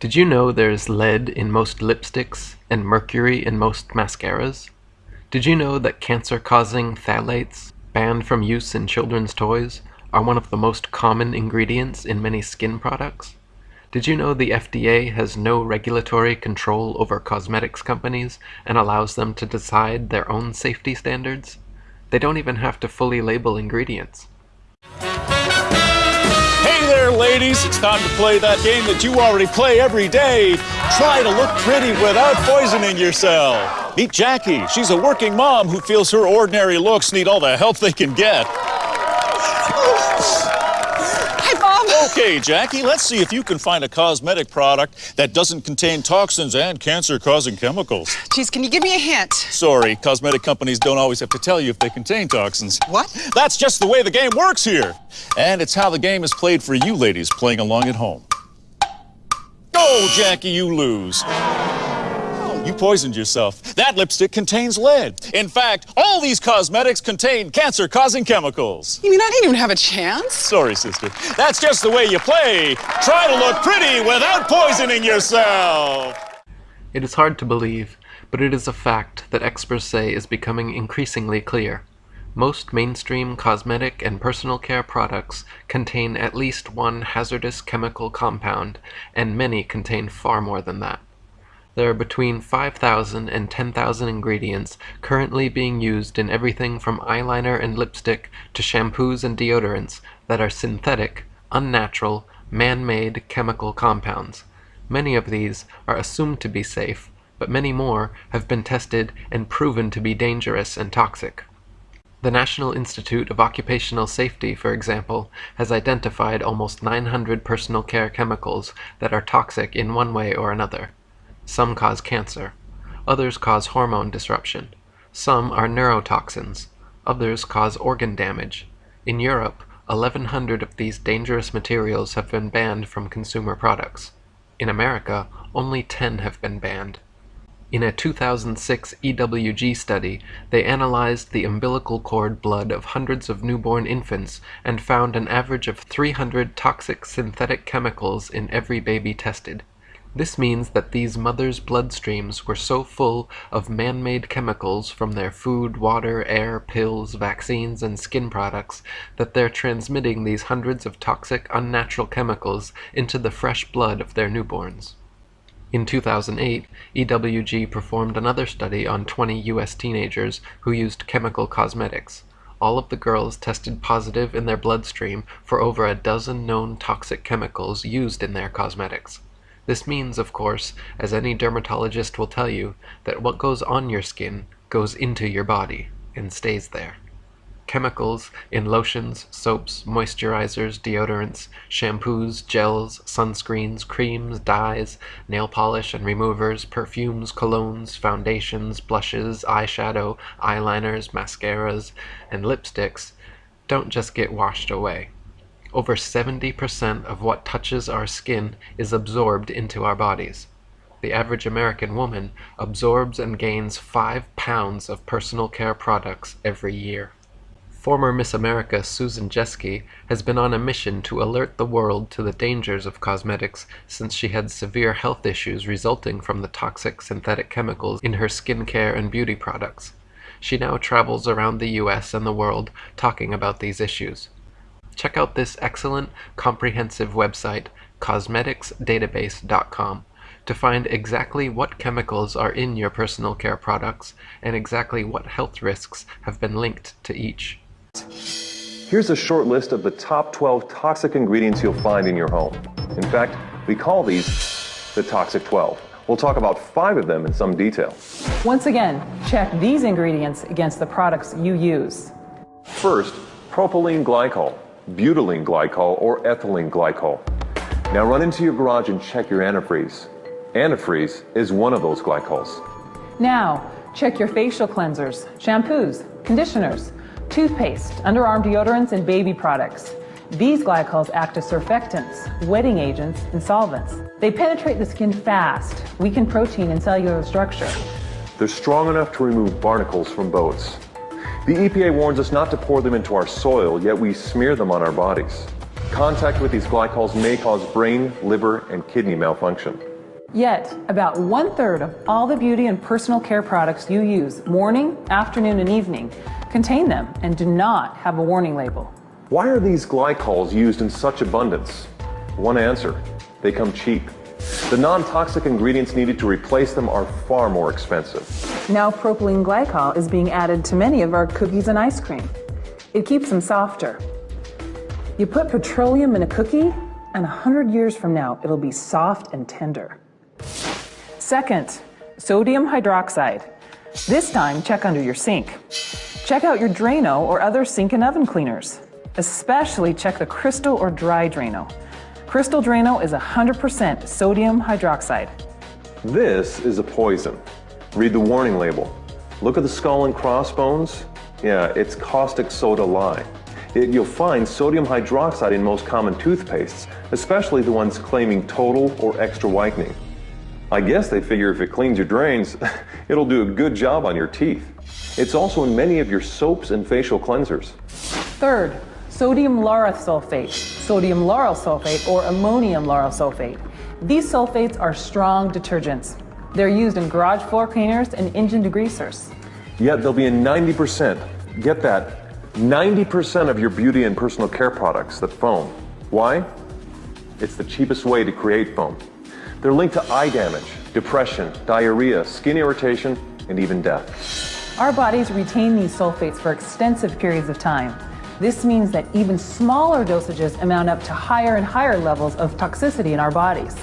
Did you know there's lead in most lipsticks and mercury in most mascaras? Did you know that cancer-causing phthalates, banned from use in children's toys, are one of the most common ingredients in many skin products? Did you know the FDA has no regulatory control over cosmetics companies and allows them to decide their own safety standards? They don't even have to fully label ingredients. Ladies. It's time to play that game that you already play every day. Try to look pretty without poisoning yourself. Meet Jackie. She's a working mom who feels her ordinary looks need all the help they can get. Okay, Jackie, let's see if you can find a cosmetic product that doesn't contain toxins and cancer-causing chemicals. Geez, can you give me a hint? Sorry, cosmetic companies don't always have to tell you if they contain toxins. What? That's just the way the game works here. And it's how the game is played for you ladies playing along at home. Go, Jackie, you lose. You poisoned yourself. That lipstick contains lead. In fact, all these cosmetics contain cancer-causing chemicals. You mean I didn't even have a chance? Sorry, sister. That's just the way you play. Try to look pretty without poisoning yourself. It is hard to believe, but it is a fact that experts say is becoming increasingly clear. Most mainstream cosmetic and personal care products contain at least one hazardous chemical compound, and many contain far more than that. There are between 5,000 and 10,000 ingredients currently being used in everything from eyeliner and lipstick to shampoos and deodorants that are synthetic, unnatural, man-made chemical compounds. Many of these are assumed to be safe, but many more have been tested and proven to be dangerous and toxic. The National Institute of Occupational Safety, for example, has identified almost 900 personal care chemicals that are toxic in one way or another. Some cause cancer. Others cause hormone disruption. Some are neurotoxins. Others cause organ damage. In Europe, 1,100 of these dangerous materials have been banned from consumer products. In America, only 10 have been banned. In a 2006 EWG study, they analyzed the umbilical cord blood of hundreds of newborn infants and found an average of 300 toxic synthetic chemicals in every baby tested. This means that these mothers' bloodstreams were so full of man-made chemicals from their food, water, air, pills, vaccines, and skin products that they're transmitting these hundreds of toxic, unnatural chemicals into the fresh blood of their newborns. In 2008, EWG performed another study on 20 US teenagers who used chemical cosmetics. All of the girls tested positive in their bloodstream for over a dozen known toxic chemicals used in their cosmetics. This means, of course, as any dermatologist will tell you, that what goes on your skin goes into your body and stays there. Chemicals in lotions, soaps, moisturizers, deodorants, shampoos, gels, sunscreens, creams, dyes, nail polish and removers, perfumes, colognes, foundations, blushes, eyeshadow, eyeliners, mascaras, and lipsticks don't just get washed away. Over 70% of what touches our skin is absorbed into our bodies. The average American woman absorbs and gains 5 pounds of personal care products every year. Former Miss America Susan Jeske has been on a mission to alert the world to the dangers of cosmetics since she had severe health issues resulting from the toxic synthetic chemicals in her skincare and beauty products. She now travels around the US and the world talking about these issues. Check out this excellent, comprehensive website, cosmeticsdatabase.com, to find exactly what chemicals are in your personal care products and exactly what health risks have been linked to each. Here's a short list of the top 12 toxic ingredients you'll find in your home. In fact, we call these the Toxic 12. We'll talk about five of them in some detail. Once again, check these ingredients against the products you use. First, propylene glycol, butylene glycol, or ethylene glycol. Now run into your garage and check your antifreeze. Antifreeze is one of those glycols. Now, check your facial cleansers, shampoos, conditioners, toothpaste, underarm deodorants, and baby products. These glycols act as surfactants, wetting agents, and solvents. They penetrate the skin fast, weaken protein and cellular structure. They're strong enough to remove barnacles from boats. The EPA warns us not to pour them into our soil, yet we smear them on our bodies. Contact with these glycols may cause brain, liver, and kidney malfunction. Yet, about one third of all the beauty and personal care products you use morning, afternoon, and evening contain them and do not have a warning label. Why are these glycols used in such abundance? One answer they come cheap. The non toxic ingredients needed to replace them are far more expensive. Now, propylene glycol is being added to many of our cookies and ice cream. It keeps them softer. You put petroleum in a cookie, and 100 years from now, it'll be soft and tender. Second, sodium hydroxide. This time, check under your sink. Check out your Drano or other sink and oven cleaners. Especially check the crystal or dry Drano. Crystal Drano is 100% sodium hydroxide. This is a poison. Read the warning label. Look at the skull and crossbones. Yeah, it's caustic soda lye. It, you'll find sodium hydroxide in most common toothpastes, especially the ones claiming total or extra whitening. I guess they figure if it cleans your drains, it'll do a good job on your teeth. It's also in many of your soaps and facial cleansers. Third, sodium lauryl sulfate, sodium lauryl sulfate, or ammonium lauryl sulfate. These sulfates are strong detergents. They're used in garage floor cleaners and engine degreasers. Yet they'll be in 90%, get that, 90% of your beauty and personal care products that foam. Why? It's the cheapest way to create foam. They're linked to eye damage, depression, diarrhea, skin irritation, and even death. Our bodies retain these sulfates for extensive periods of time. This means that even smaller dosages amount up to higher and higher levels of toxicity in our bodies.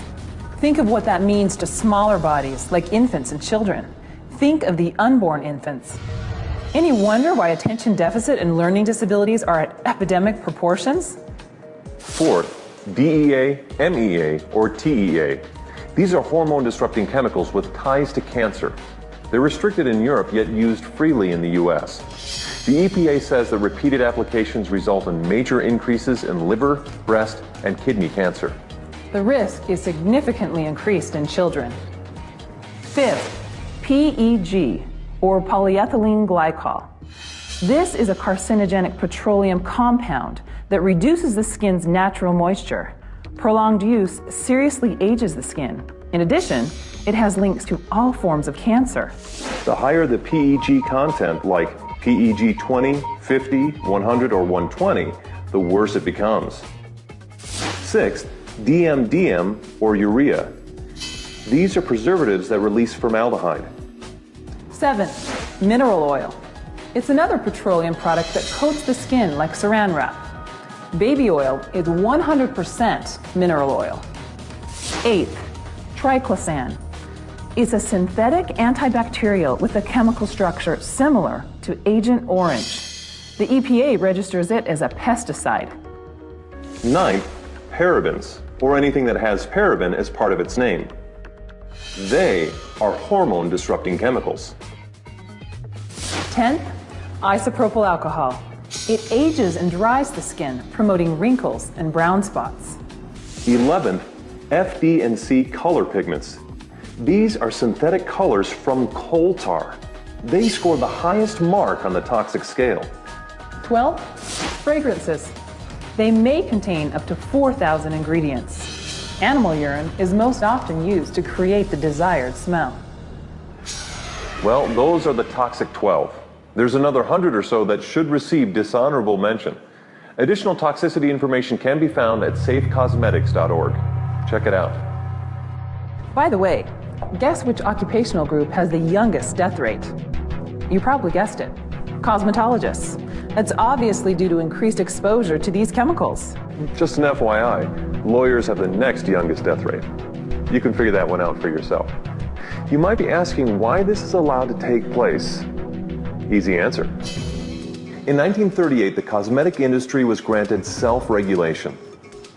Think of what that means to smaller bodies, like infants and children. Think of the unborn infants. Any wonder why attention deficit and learning disabilities are at epidemic proportions? Fourth, DEA, MEA, or TEA. These are hormone disrupting chemicals with ties to cancer. They're restricted in Europe yet used freely in the US. The EPA says that repeated applications result in major increases in liver, breast, and kidney cancer. The risk is significantly increased in children. Fifth, PEG, or polyethylene glycol. This is a carcinogenic petroleum compound that reduces the skin's natural moisture. Prolonged use seriously ages the skin. In addition, it has links to all forms of cancer. The higher the PEG content, like PEG 20, 50, 100, or 120, the worse it becomes. Sixth, DMDM or urea. These are preservatives that release formaldehyde. Seventh, mineral oil. It's another petroleum product that coats the skin like saran wrap. Baby oil is 100% mineral oil. Eighth, triclosan. It's a synthetic antibacterial with a chemical structure similar to Agent Orange. The EPA registers it as a pesticide. Ninth, parabens, or anything that has paraben as part of its name. They are hormone disrupting chemicals. 10th, isopropyl alcohol. It ages and dries the skin, promoting wrinkles and brown spots. 11th, FD and C color pigments. These are synthetic colors from coal tar. They score the highest mark on the toxic scale. 12th, fragrances. They may contain up to 4,000 ingredients. Animal urine is most often used to create the desired smell. Well, those are the toxic 12. There's another 100 or so that should receive dishonorable mention. Additional toxicity information can be found at safecosmetics.org. Check it out. By the way, guess which occupational group has the youngest death rate? You probably guessed it. Cosmetologists. That's obviously due to increased exposure to these chemicals. Just an FYI, lawyers have the next youngest death rate. You can figure that one out for yourself. You might be asking why this is allowed to take place. Easy answer. In 1938, the cosmetic industry was granted self-regulation.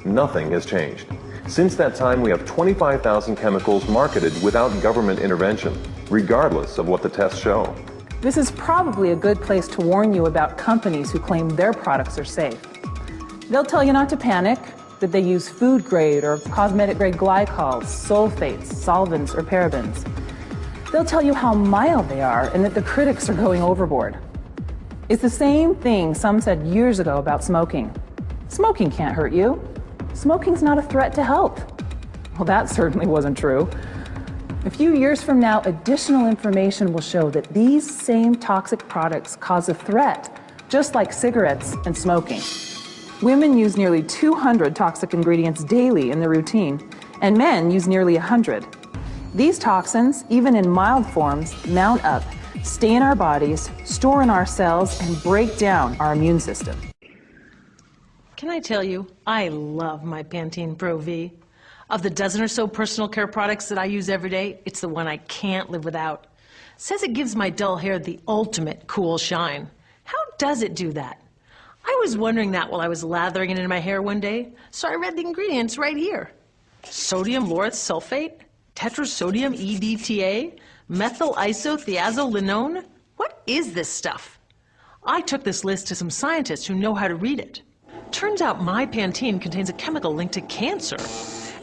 Nothing has changed. Since that time, we have 25,000 chemicals marketed without government intervention, regardless of what the tests show. This is probably a good place to warn you about companies who claim their products are safe. They'll tell you not to panic, that they use food grade or cosmetic grade glycols, sulfates, solvents, or parabens. They'll tell you how mild they are and that the critics are going overboard. It's the same thing some said years ago about smoking. Smoking can't hurt you. Smoking's not a threat to health. Well, that certainly wasn't true. A few years from now, additional information will show that these same toxic products cause a threat, just like cigarettes and smoking. Women use nearly 200 toxic ingredients daily in their routine, and men use nearly 100. These toxins, even in mild forms, mount up, stay in our bodies, store in our cells, and break down our immune system. Can I tell you, I love my Pantene Pro V. Of the dozen or so personal care products that I use every day, it's the one I can't live without. says it gives my dull hair the ultimate cool shine. How does it do that? I was wondering that while I was lathering it in my hair one day, so I read the ingredients right here. Sodium lauryl sulfate, tetrasodium EDTA, methyl isothiazolinone. What is this stuff? I took this list to some scientists who know how to read it. Turns out my Pantene contains a chemical linked to cancer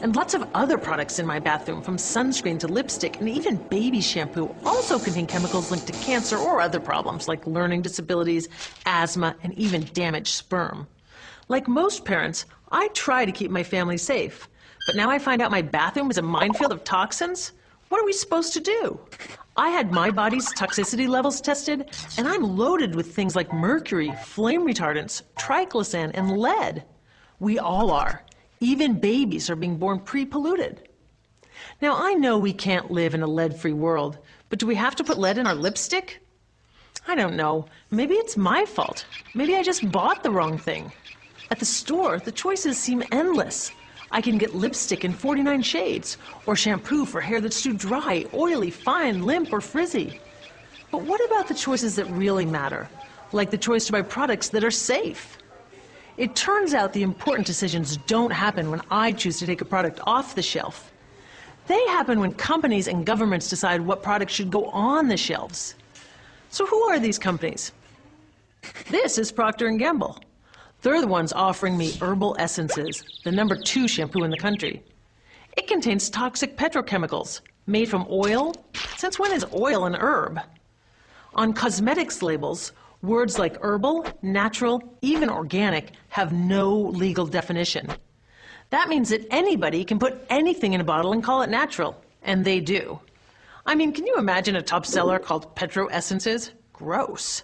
and lots of other products in my bathroom, from sunscreen to lipstick and even baby shampoo, also contain chemicals linked to cancer or other problems like learning disabilities, asthma, and even damaged sperm. Like most parents, I try to keep my family safe. But now I find out my bathroom is a minefield of toxins? What are we supposed to do? I had my body's toxicity levels tested, and I'm loaded with things like mercury, flame retardants, triclosan, and lead. We all are. Even babies are being born pre-polluted. Now, I know we can't live in a lead-free world, but do we have to put lead in our lipstick? I don't know. Maybe it's my fault. Maybe I just bought the wrong thing. At the store, the choices seem endless. I can get lipstick in 49 shades, or shampoo for hair that's too dry, oily, fine, limp, or frizzy. But what about the choices that really matter? Like the choice to buy products that are safe? It turns out the important decisions don't happen when I choose to take a product off the shelf. They happen when companies and governments decide what products should go on the shelves. So who are these companies? This is Procter & Gamble. They're the ones offering me Herbal Essences, the number two shampoo in the country. It contains toxic petrochemicals made from oil. Since when is oil an herb? On cosmetics labels, Words like herbal, natural, even organic have no legal definition. That means that anybody can put anything in a bottle and call it natural, and they do. I mean, can you imagine a top seller called Petro Essences? Gross.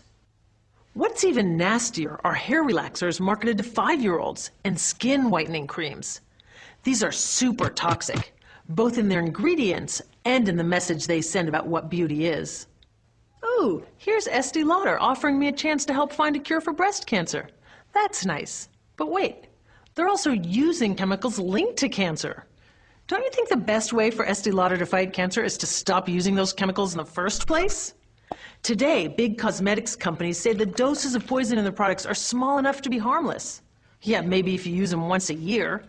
What's even nastier are hair relaxers marketed to five-year-olds and skin whitening creams. These are super toxic, both in their ingredients and in the message they send about what beauty is. Ooh, here's Estee Lauder offering me a chance to help find a cure for breast cancer. That's nice. But wait, they're also using chemicals linked to cancer. Don't you think the best way for Estee Lauder to fight cancer is to stop using those chemicals in the first place? Today, big cosmetics companies say the doses of poison in their products are small enough to be harmless. Yeah, maybe if you use them once a year.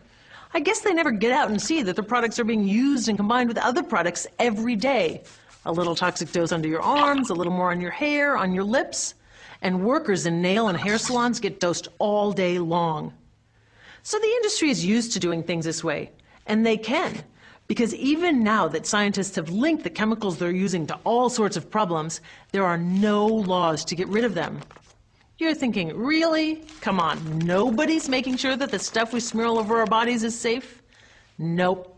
I guess they never get out and see that their products are being used and combined with other products every day, a little toxic dose under your arms, a little more on your hair, on your lips, and workers in nail and hair salons get dosed all day long. So the industry is used to doing things this way, and they can, because even now that scientists have linked the chemicals they're using to all sorts of problems, there are no laws to get rid of them. You're thinking, really? Come on, nobody's making sure that the stuff we smear all over our bodies is safe? Nope.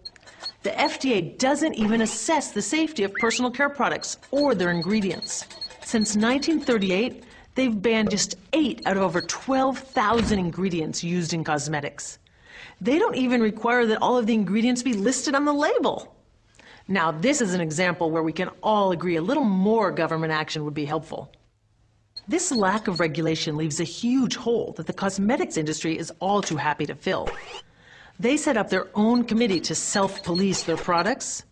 The FDA doesn't even assess the safety of personal care products or their ingredients. Since 1938, they've banned just eight out of over 12,000 ingredients used in cosmetics. They don't even require that all of the ingredients be listed on the label. Now, this is an example where we can all agree a little more government action would be helpful. This lack of regulation leaves a huge hole that the cosmetics industry is all too happy to fill. They set up their own committee to self-police their products,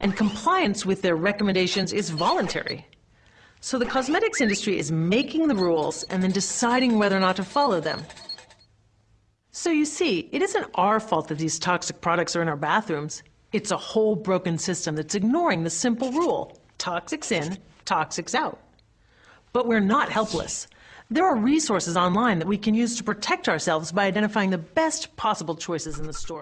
and compliance with their recommendations is voluntary. So the cosmetics industry is making the rules and then deciding whether or not to follow them. So you see, it isn't our fault that these toxic products are in our bathrooms. It's a whole broken system that's ignoring the simple rule, toxics in, toxics out. But we're not helpless. There are resources online that we can use to protect ourselves by identifying the best possible choices in the store.